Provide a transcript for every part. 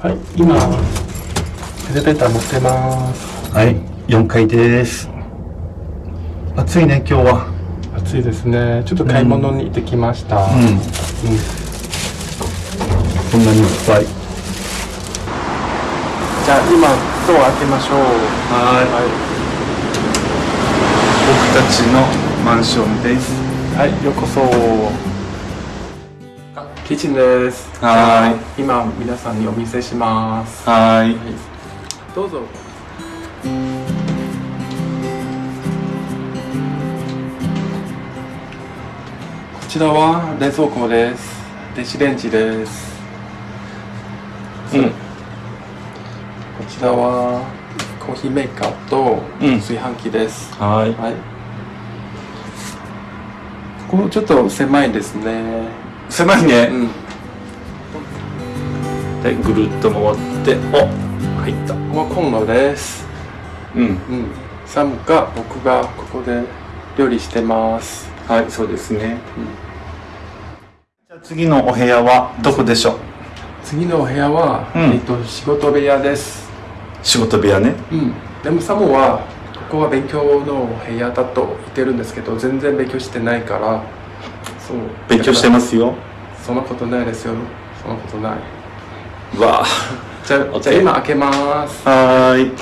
はい、今、エレベーター乗ってます。はい、4階です。暑いね、今日は。暑いですね。ちょっと買い物に行ってきました。うん。うんこんなにいっぱい。じゃあ今、ドア開けましょう。はい。は僕たちのマンションです。い、はい、ようこそ。あキッチンです。はじゃあ今、皆さんにお見せします。はい。はいどうぞ。こちらは冷蔵庫です。電子レンジです。うんこちらはコーヒーメーカーとうん炊飯器です。はい。はい。ここちょっと狭いですね。狭いうね。ん。で、ぐるっと回って、お入った。ここはコンロです。うん。うん。サムが僕がここで料理してます。はい、そうですね。うんじゃあ次のお部屋はどこでしょう？次のお部屋は、うんえっと仕事部屋です。仕事部屋ね。うん。でもサムはここは勉強の部屋だと言ってるんですけど、全然勉強してないから。そう。勉強してますよ。そんなことないですよ。そんなことない。わじゃあ、じゃあ今開けます。あ。はーい。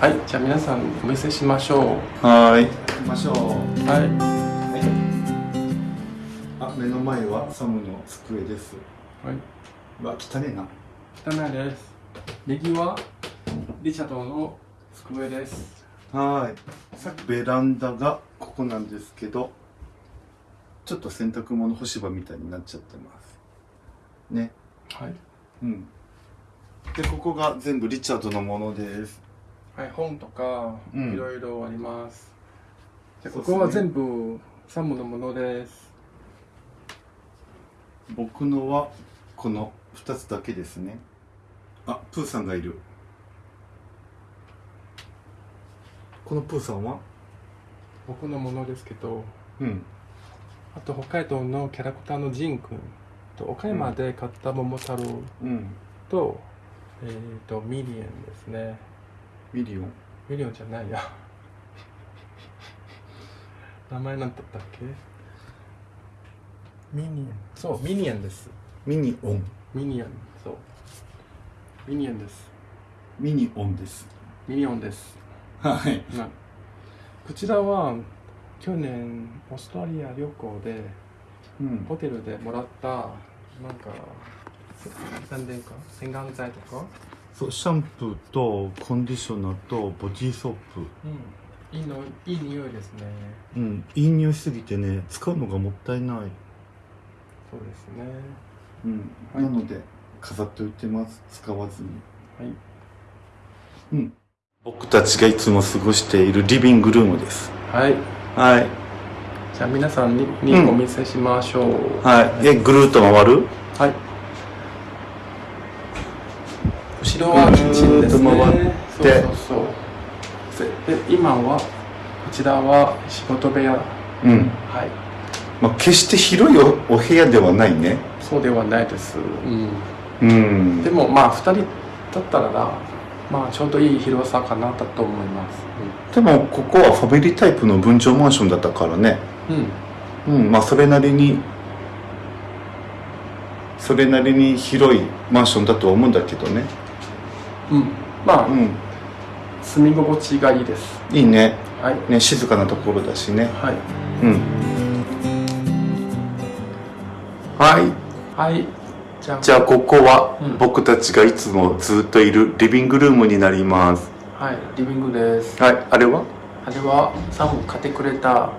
はい。じゃあ皆さんお見せしましょう。はーい。行きましょう。はい。あ、目の前はサムの机です。はい。うわ、汚ねえな。汚いです。右はリチャードの机です。はーい。さっきベランダがここなんですけど、ちょっと洗濯物干し場みたいになっちゃってます。ね。はい。うん。で、ここが全部リチャードのものです。はい、本とかうんいろいろあります。うですねここは全部サムのものです。僕のはこの2つだけですね。あ、プーさんがいる。このプーさんは？僕のものですけど、うん。あと北海道のキャラクターのジン君と岡山で買った桃太郎うん。と、えっ、とミリアンですね。ミリオン。ミリオンじゃないや。名前なんだったっけ？ミニアン。そう、ミニアンです。ミニオン。ミニアン、そう。ミニアンです。ミニオンです。ミニオンです。はい。なこちらは去年オーストラリア旅行でうん。ホテルでもらったなんか何でか？洗顔剤とか、そう、シャンプーとコンディショナーとボディーソープ。うん、いいのいい匂いですねうん。いい匂いしすぎてね、使うのがもったいない。そうですねうん。はいなので、飾っておいてます。使わずに。はいうん。僕たちがいつも過ごしているリビングルームです。はいはい。じゃあ皆さんににうんお見せしましょう、はい。え、ぐるっと回る？はい後ろはキッチンですねぐーっと回ってそうそうそうでで今はこちらは仕事部屋うん。はいまあ、決して広いおお部屋ではないね。そうではないです、うんうんで。もまあ2人だったらなまあちょうどいい広さかなだと思いますでも、ここはファミリータイプの分譲マンションだったからね。うん、うん。まあ、それなりに、それなりに広いマンションだとは思うんだけどね。うんうん、まあ、うん。住み心地がいいですいいね。はいね、静かなところだしね。はいうん。はい。はいじゃあここはうん僕たちがいつもずっといるリビングルームになります。はいリビングですはい。あれは？あれはサム買ってくれた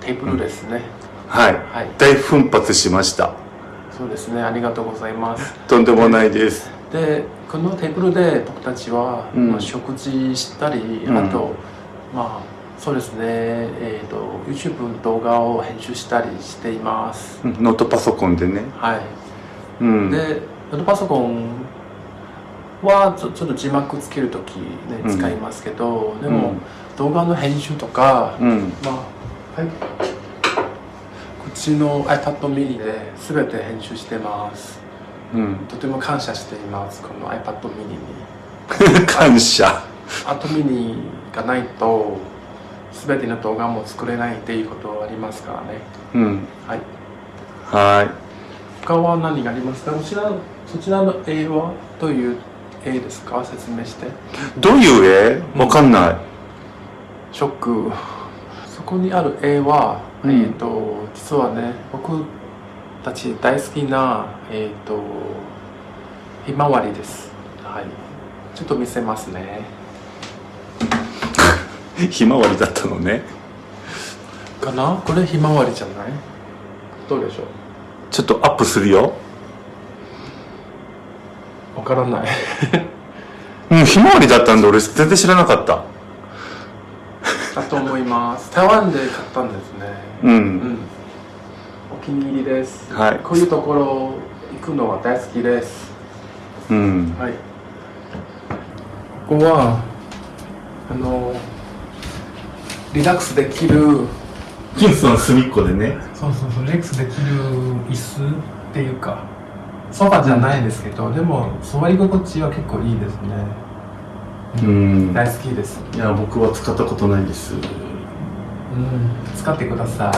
テーブルですね、はい。はい大奮発しました。そうですねありがとうございますとんでもないです。でこのテーブルで僕たちは、うんまあ、食事したり、うんあとまあそうですねえっ、と YouTube の動画を編集したりしていますうんノートパソコンでね。はいうん。でノートパソコンはちょちょっと字幕つけるときねうん。使いますけど、でもうん動画の編集とか、うん。まあはい。こっちの iPad mini で全て編集してます。うん。とても感謝していますこの iPad mini に。感謝。iPad mini がないと全ての動画も作れないっていうことはありますからね。うん。はい。は他は何がありますか？こちらそちらの絵はどういう絵ですか？説明して。いどういう絵わかんない。ショック。そこにある絵は、うん。えっ、と実はね僕たち大好きなえっ、とひまわりです。はい。ちょっと見せますね。ひまわりだったのね。かな？これひまわりじゃない？どうでしょう？ちょっとアップするよ。わからない。うんひまわりだったんで俺全然知らなかった。だと思います。台湾で買ったんですね。ううんん。お気に入りです。はい。こういうところ行くのは大好きです。うん。はい。ここはあのリラックスできるキンスの隅っこでね。そうそうそうリラックスできる椅子っていうかソファじゃないですけどでも座り心地は結構いいですね。うん。大好きです。いや僕は使ったことないです。うん使ってくださ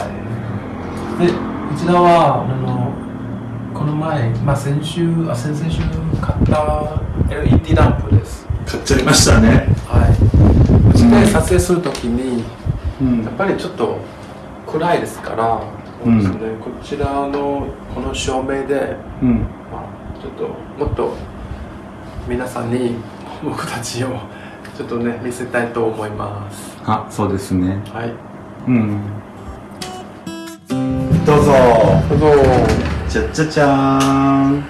い。でこちらはあのこの前、まあ、先週あ先々週買った LED ランプです。買っちゃいましたね。はい、うちで撮影するときに、うん。やっぱりちょっと暗いですから、うん。そうですね、こちらのこの照明で、うん。まあ、ちょっともっと皆さんに僕たちをちょっとね見せたいと思います。あそうですね。はい、うん。どうぞ。どうぞ。じゃじゃじゃーん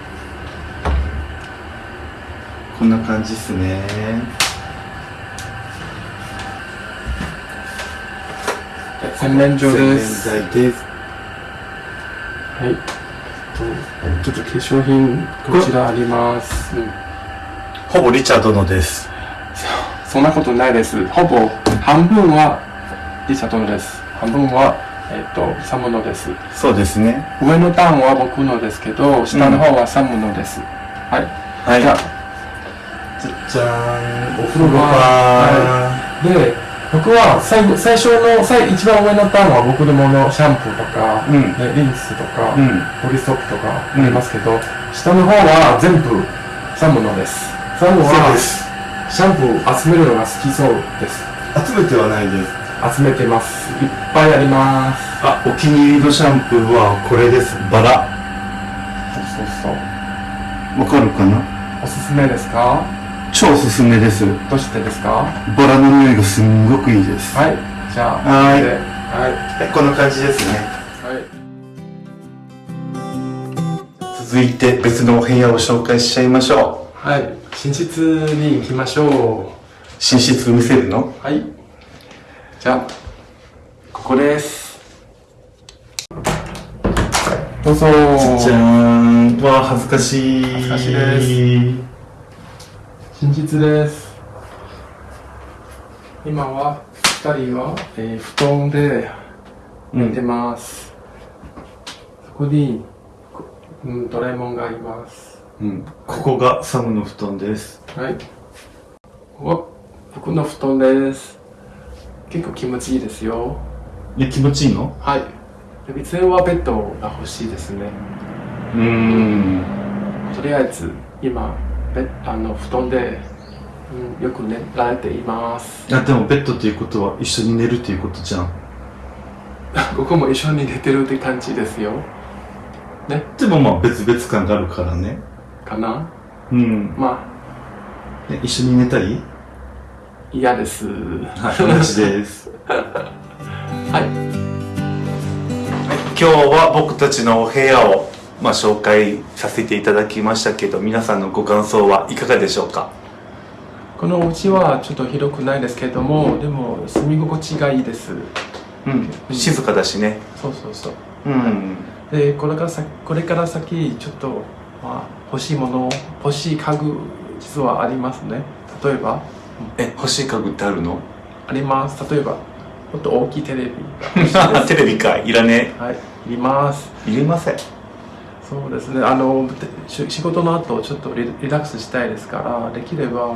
こんな感じっすね洗面所です。洗面台ですはい。とちょっと化粧品こちらあります。うんほぼリチャードのですそんなことないです。ほぼ半分はリチャードです。半分は、えっ、と、サムのです。そうですね上の段は僕のですけど、下の方はサムのです。はい。はいじゃあ、じゃじゃーんお風呂場で、僕は最後、最初の、最一番上の段は僕のもの、シャンプーとか、うんねリンスとか、うんボディストップとかありますけど、下の方は全部サムのです。サムはシャンプー集めるのが好きそうです。集めてはないです集めてます。いっぱいあります。あお気に入りのシャンプーはこれですバラそうそうそう。わかるかな？おすすめですか？超おすすめですどうしてですか？バラの匂いがすんごくいいですはい。じゃあ、はいではい。こんな感じですねはい。続いて別のお部屋を紹介しちゃいましょうはい。寝室に行きましょ寝室見せるの？う。はい。じゃあ、ここです。どうぞ。じゃーんわあ恥ずかしい恥ずかしいです寝室です。今は、二人は、えー布団で寝てます。そこに、こうん、ドラえもんがあります。うん、ここがサムの布団ですはい。ここは僕の布団です。結構気持ちいいですよ。え気持ちいいの？はい。で以前はベッドが欲しいですね。うーんとりあえず、今、ベッあの布団で、うん、よく寝られています。あでもベッドっていうことは一緒に寝るっていうことじゃん。ここも一緒に寝てるって感じですよ。でもまあ別々感があるからね。かな？うん。まあ、え一緒に寝たい？嫌です。はい同じです。はい。今日は僕たちのお部屋を、まあ、紹介させていただきましたけど皆さんのご感想はいかがでしょうか？このお家はちょっと広くないですけども、でも住み心地がいいです。うん。静かだしね。そうそうそう。うんでこれから先これから先ちょっと、まあ、欲しいもの欲しい家具実はありますね。例えば。え欲しい家具ってあるの？あります。例えばもっと大きいテレビ テレビか。いらねはい。いります。いりませんそうですね。あの仕事の後ちょっとリリラックスしたいですからできれば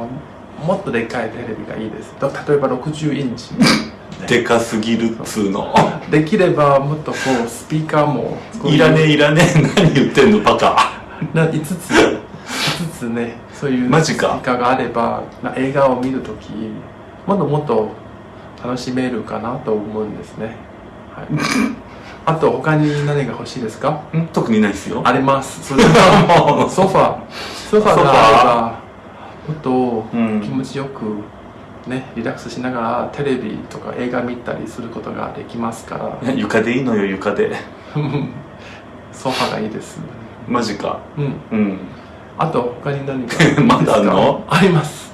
もっとでかいテレビがいいです。と例えば60インチ。でかすぎるっつうの。できればもっとこうスピーカーもいらねえいらねえ。何言ってんのバカ。な5つ5つねそういうマジか。スピーカーがあればな映画を見るときもっともっと楽しめるかなと思うんですね、はい、あと他に何が欲しいですか？ん？特にないですよ。あります。それはソファソファがあればもっとうん。気持ちよくねリラックスしながらテレビとか映画見たりすることができますから。床でいいのよ床で。ソファがいいです。マジか。うん。うん。あと他に何か？まだあんの？あります。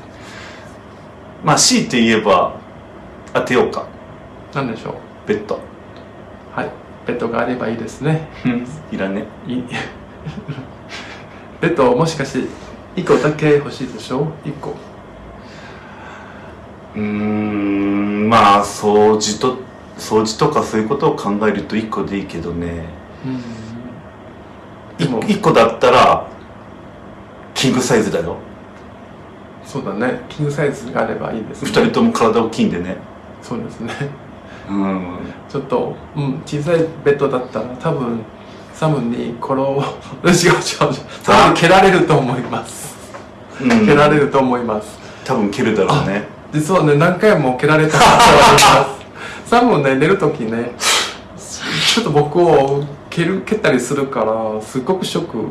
まあ強いて言えば当てようか何でしょう？ベッド。はいベッドがあればいいですね。う んいらね。い ベッドもしかして1個だけ欲しいでしょ？1個。うーんまあ掃除と掃除とかそういうことを考えると1個でいいけどね。うん。でも。1個だったらキングサイズだよ。そうだね。キングサイズがあればいいです2ね人とも体大きいんでね。そうですね。うんちょっと、うん、小さいベッドだったら多分サムにこれを多分蹴られると思います。うん。蹴られると思います。多分蹴るだろうね。実はね何回も蹴られたことがあります。サムね寝る時ねちょっと僕を蹴る蹴ったりするからすごくショックっ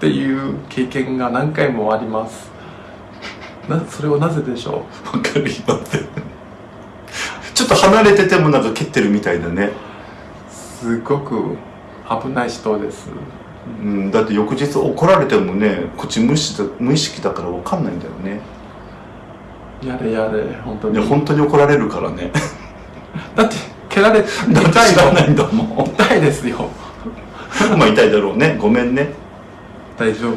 ていう経験が何回もあります。なそれはなぜでしょう？わかりませんちょっと離れててもなんか蹴ってるみたいだね。すごく危ない人です。うんだって翌日怒られてもねこっち無意識だ無意識だからわかんないんだよね。やれやれ本当いやに本当に怒られるからね。だって蹴られだって知らないんだもん。痛いですよ。まあ痛いだろうね。ごめんね。大丈夫、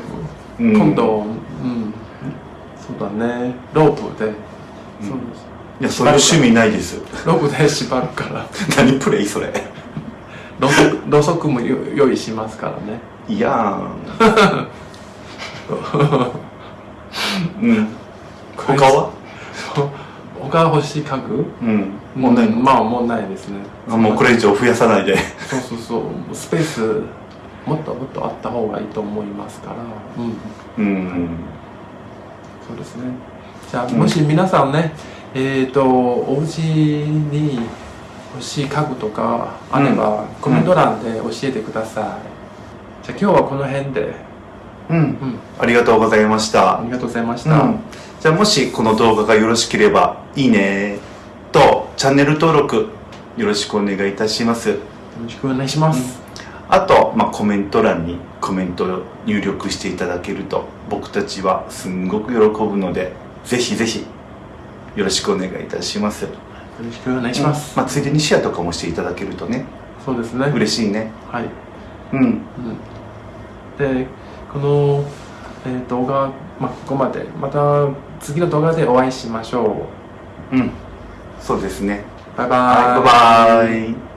うん。今度うん。そうだね。ロープで、そうですいやそういう趣味ないです。ロープで縛るから。何プレイそれ。ろうそくろうそくもよ用意しますからね。いやー。ん。うん他は？他欲しい家具？うん。もうないんまあもうないですね。あもうこれ以上増やさないで。そうそうそうスペースもっともっとあった方がいいと思いますから。うん。うん。そうですね。じゃあうんもし皆さんね、えっ、とお家に欲しい家具とかあれば、コメント欄で教えてください、じゃあ今日はこの辺で、うん。うん、ありがとうございました。ありがとうございました、うん、じゃあもしこの動画がよろしければいいね。とチャンネル登録よろしくお願いいたします。よろしくお願いします、あと、まあ、コメント欄にコメントを入力していただけると僕たちはすんごく喜ぶのでぜひぜひよろしくお願いいたします。よろしくお願いします、まあ、ついでにシェアとかもしていただけるとね。そうですね。嬉しいね。はい、うん。うん、でこの、えー動画、まあ、ここまで。また次の動画でお会いしましょう。ん。そうですね。うバイバイ、はいバイバイ